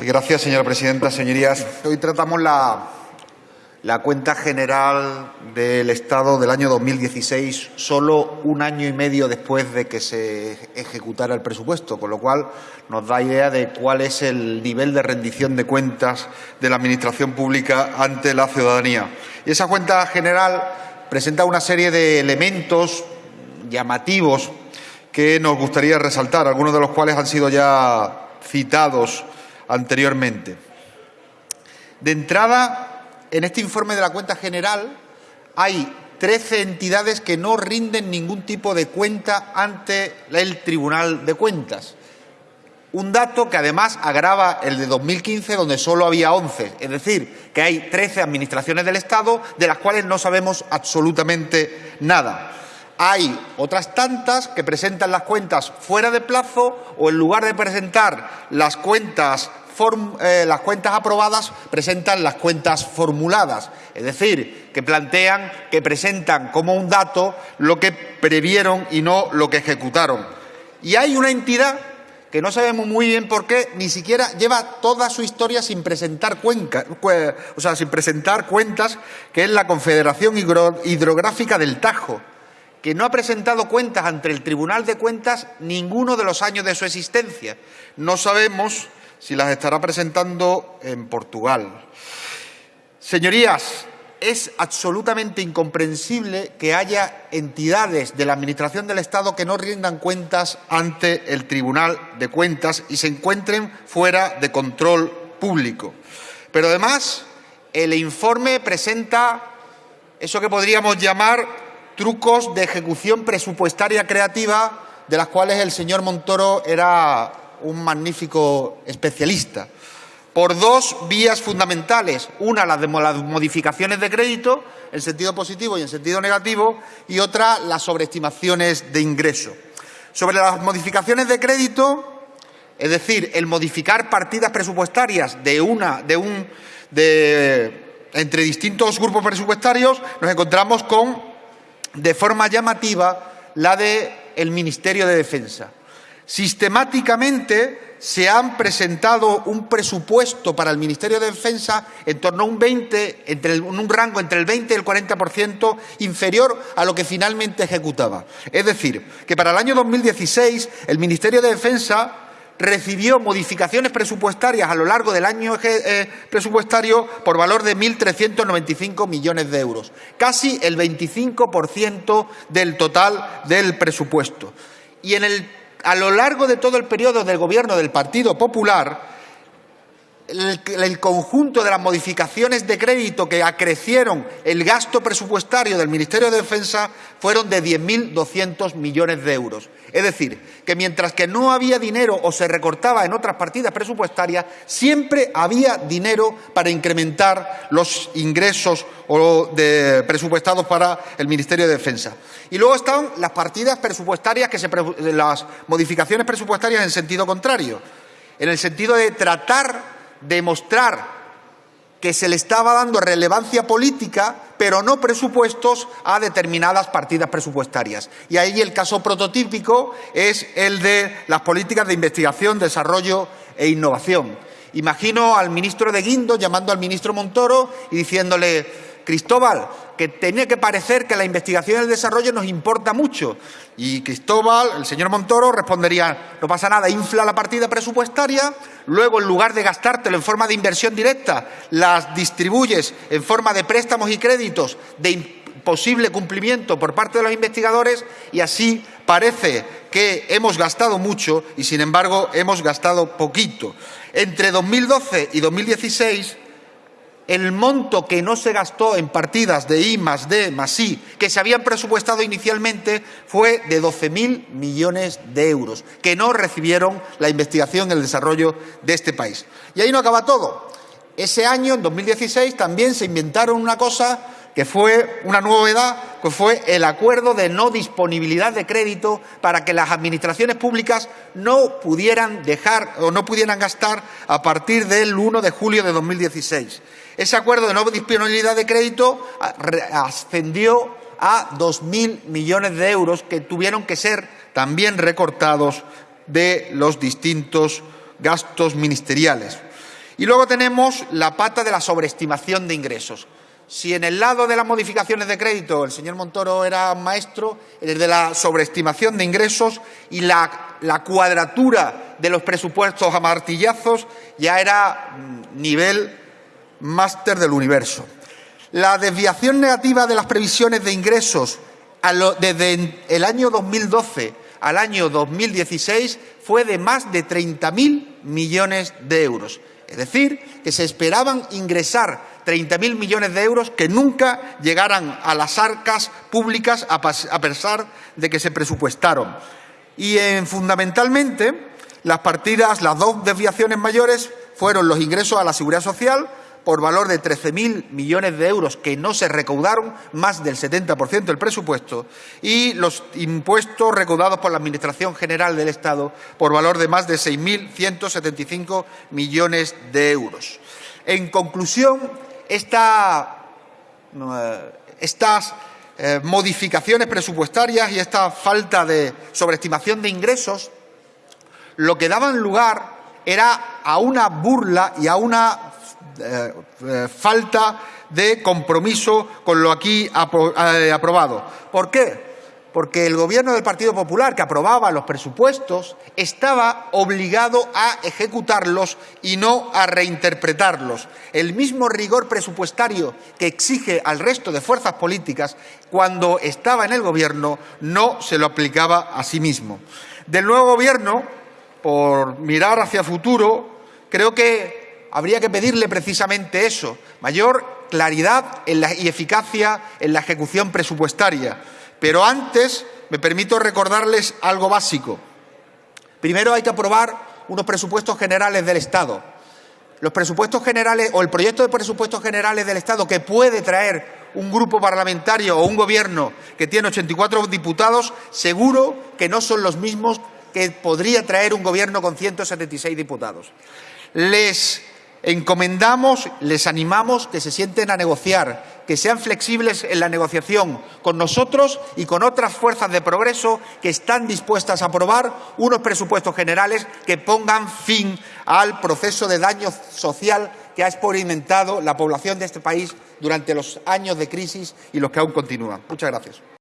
Gracias, señora presidenta. Señorías, hoy tratamos la, la cuenta general del Estado del año 2016, solo un año y medio después de que se ejecutara el presupuesto, con lo cual nos da idea de cuál es el nivel de rendición de cuentas de la Administración pública ante la ciudadanía. Y esa cuenta general presenta una serie de elementos llamativos que nos gustaría resaltar, algunos de los cuales han sido ya citados anteriormente. De entrada, en este informe de la cuenta general hay 13 entidades que no rinden ningún tipo de cuenta ante el Tribunal de Cuentas. Un dato que además agrava el de 2015, donde solo había 11. Es decir, que hay 13 administraciones del Estado de las cuales no sabemos absolutamente nada. Hay otras tantas que presentan las cuentas fuera de plazo o en lugar de presentar las cuentas, eh, las cuentas aprobadas, presentan las cuentas formuladas. Es decir, que plantean, que presentan como un dato lo que previeron y no lo que ejecutaron. Y hay una entidad que no sabemos muy bien por qué, ni siquiera lleva toda su historia sin presentar, o sea, sin presentar cuentas, que es la Confederación Hidrográfica del Tajo que no ha presentado cuentas ante el Tribunal de Cuentas ninguno de los años de su existencia. No sabemos si las estará presentando en Portugal. Señorías, es absolutamente incomprensible que haya entidades de la Administración del Estado que no rindan cuentas ante el Tribunal de Cuentas y se encuentren fuera de control público. Pero además, el informe presenta eso que podríamos llamar trucos de ejecución presupuestaria creativa de las cuales el señor Montoro era un magnífico especialista, por dos vías fundamentales. Una, las de las modificaciones de crédito, en sentido positivo y en sentido negativo, y otra, las sobreestimaciones de ingreso. Sobre las modificaciones de crédito, es decir, el modificar partidas presupuestarias de una, de un, de, entre distintos grupos presupuestarios, nos encontramos con de forma llamativa la del el Ministerio de Defensa. Sistemáticamente se han presentado un presupuesto para el Ministerio de Defensa en torno a un 20, entre un rango entre el 20 y el 40% inferior a lo que finalmente ejecutaba. Es decir, que para el año 2016 el Ministerio de Defensa recibió modificaciones presupuestarias a lo largo del año eh, presupuestario por valor de 1.395 millones de euros, casi el 25% del total del presupuesto. Y a lo largo de todo el periodo del Gobierno del Partido Popular, el, conjunto de las modificaciones de crédito que acrecieron el gasto presupuestario del Ministerio de Defensa fueron de 10.200 millones de euros. Es decir, que mientras que no había dinero o se recortaba en otras partidas presupuestarias, siempre había dinero para incrementar los ingresos presupuestados para el Ministerio de Defensa. Y luego están las partidas presupuestarias, que se, las modificaciones presupuestarias en sentido contrario, en el sentido de tratar demostrar que se le estaba dando relevancia política, pero no presupuestos a determinadas partidas presupuestarias. Y ahí el caso prototípico es el de las políticas de investigación, desarrollo e innovación. Imagino al ministro de Guindo llamando al ministro Montoro y diciéndole Cristóbal, que tenía que parecer que la investigación y el desarrollo nos importa mucho. Y Cristóbal, el señor Montoro, respondería, no pasa nada, infla la partida presupuestaria, luego en lugar de gastártelo en forma de inversión directa, las distribuyes en forma de préstamos y créditos de imposible cumplimiento por parte de los investigadores y así parece que hemos gastado mucho y, sin embargo, hemos gastado poquito. Entre 2012 y 2016 el monto que no se gastó en partidas de I más D más I, que se habían presupuestado inicialmente, fue de 12.000 millones de euros, que no recibieron la investigación y el desarrollo de este país. Y ahí no acaba todo. Ese año, en 2016, también se inventaron una cosa que fue una novedad, que fue el acuerdo de no disponibilidad de crédito para que las administraciones públicas no pudieran dejar o no pudieran gastar a partir del 1 de julio de 2016. Ese acuerdo de no disponibilidad de crédito ascendió a 2.000 millones de euros que tuvieron que ser también recortados de los distintos gastos ministeriales. Y luego tenemos la pata de la sobreestimación de ingresos. Si en el lado de las modificaciones de crédito el señor Montoro era maestro, en el de la sobreestimación de ingresos y la, cuadratura de los presupuestos a martillazos ya era mm, nivel máster del universo. La desviación negativa de las previsiones de ingresos desde el año 2012 al año 2016 fue de más de 30.000 millones de euros. Es decir, que se esperaban ingresar 30.000 millones de euros que nunca llegaran a las arcas públicas a pesar de que se presupuestaron. Y fundamentalmente las partidas, las dos desviaciones mayores fueron los ingresos a la seguridad social por valor de 13.000 millones de euros que no se recaudaron, más del 70% del presupuesto, y los impuestos recaudados por la Administración General del Estado por valor de más de 6.175 millones de euros. En conclusión, eh, estas eh, modificaciones presupuestarias y esta falta de sobreestimación de ingresos lo que daban lugar era a una burla y a una eh, falta de compromiso con lo aquí aprobado. ¿Por qué? Porque el Gobierno del Partido Popular, que aprobaba los presupuestos, estaba obligado a ejecutarlos y no a reinterpretarlos. El mismo rigor presupuestario que exige al resto de fuerzas políticas cuando estaba en el Gobierno no se lo aplicaba a sí mismo. Del nuevo Gobierno, por mirar hacia futuro, creo que habría que pedirle precisamente eso, mayor claridad y eficacia en la ejecución presupuestaria. Pero antes me permito recordarles algo básico. Primero hay que aprobar unos presupuestos generales del Estado. Los presupuestos generales o el proyecto de presupuestos generales del Estado que puede traer un grupo parlamentario o un gobierno que tiene 84 diputados, seguro que no son los mismos que podría traer un gobierno con 176 diputados. Les encomendamos, les animamos que se sienten a negociar, que sean flexibles en la negociación con nosotros y con otras fuerzas de progreso que están dispuestas a aprobar unos presupuestos generales que pongan fin al proceso de daño social que ha experimentado la población de este país durante los años de crisis y los que aún continúan. Muchas gracias.